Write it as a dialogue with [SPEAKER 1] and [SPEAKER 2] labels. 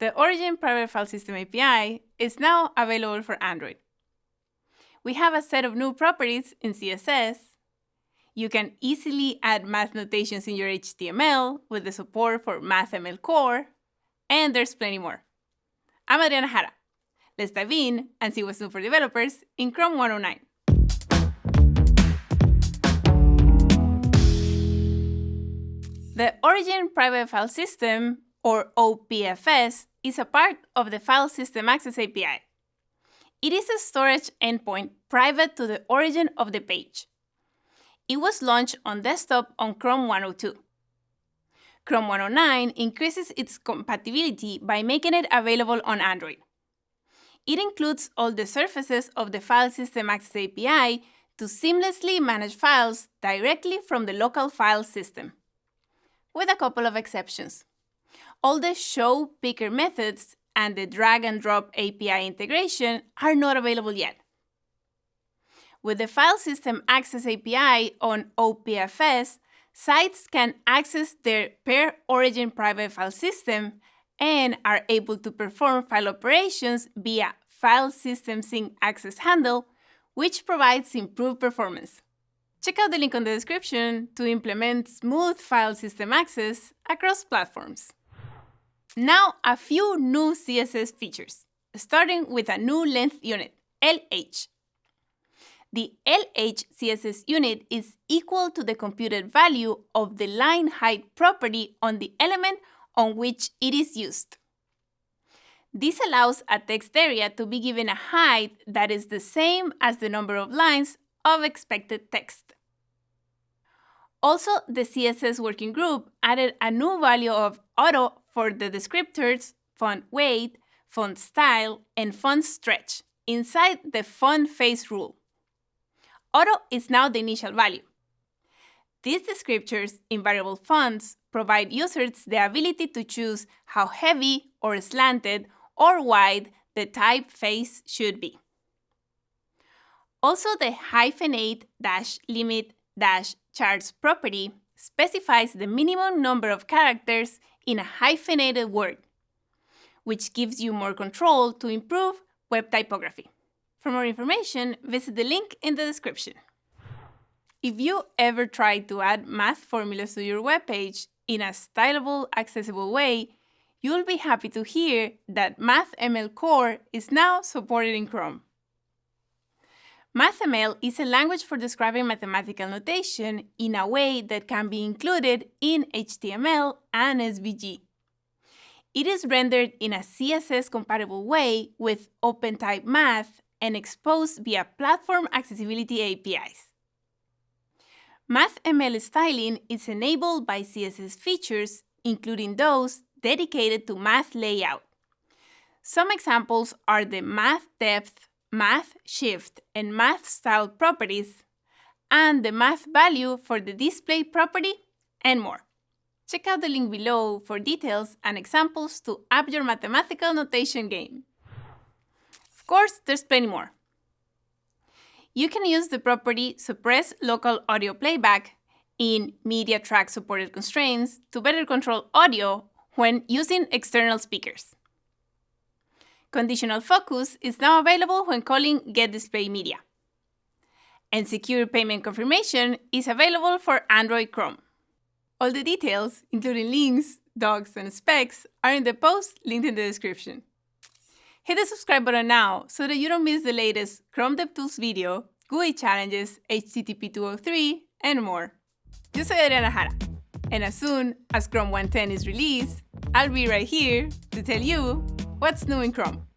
[SPEAKER 1] The Origin Private File System API is now available for Android. We have a set of new properties in CSS. You can easily add math notations in your HTML with the support for MathML Core, and there's plenty more. I'm Adriana Jara. Let's dive in and see what's new for developers in Chrome 109. The Origin Private File System, or OPFS, is a part of the File System Access API. It is a storage endpoint private to the origin of the page. It was launched on desktop on Chrome 102. Chrome 109 increases its compatibility by making it available on Android. It includes all the surfaces of the File System Access API to seamlessly manage files directly from the local file system, with a couple of exceptions all the show picker methods and the drag and drop API integration are not available yet. With the File System Access API on OPFS, sites can access their per origin private file system and are able to perform file operations via File System Sync Access Handle, which provides improved performance. Check out the link on the description to implement smooth file system access across platforms. Now, a few new CSS features, starting with a new length unit, LH. The LH CSS unit is equal to the computed value of the line height property on the element on which it is used. This allows a text area to be given a height that is the same as the number of lines of expected text. Also, the CSS working group added a new value of auto for the descriptors font weight, font style, and font stretch inside the font face rule. Auto is now the initial value. These descriptors in variable fonts provide users the ability to choose how heavy or slanted or wide the typeface should be. Also, the hyphenate dash limit chars property specifies the minimum number of characters in a hyphenated word, which gives you more control to improve web typography. For more information, visit the link in the description. If you ever tried to add math formulas to your web page in a stylable, accessible way, you'll be happy to hear that MathML Core is now supported in Chrome. MathML is a language for describing mathematical notation in a way that can be included in HTML and SVG. It is rendered in a CSS-compatible way with OpenType Math and exposed via platform accessibility APIs. MathML styling is enabled by CSS features, including those dedicated to math layout. Some examples are the math depth math shift and math style properties, and the math value for the display property, and more. Check out the link below for details and examples to up your mathematical notation game. Of course, there's plenty more. You can use the property suppress local audio playback in media track supported constraints to better control audio when using external speakers. Conditional focus is now available when calling getDisplayMedia. And secure payment confirmation is available for Android Chrome. All the details, including links, docs, and specs, are in the post linked in the description. Hit the subscribe button now so that you don't miss the latest Chrome DevTools video, GUI challenges, HTTP 203, and more. Yo soy Adriana Jara, and as soon as Chrome 110 is released, I'll be right here to tell you what's new in Chrome.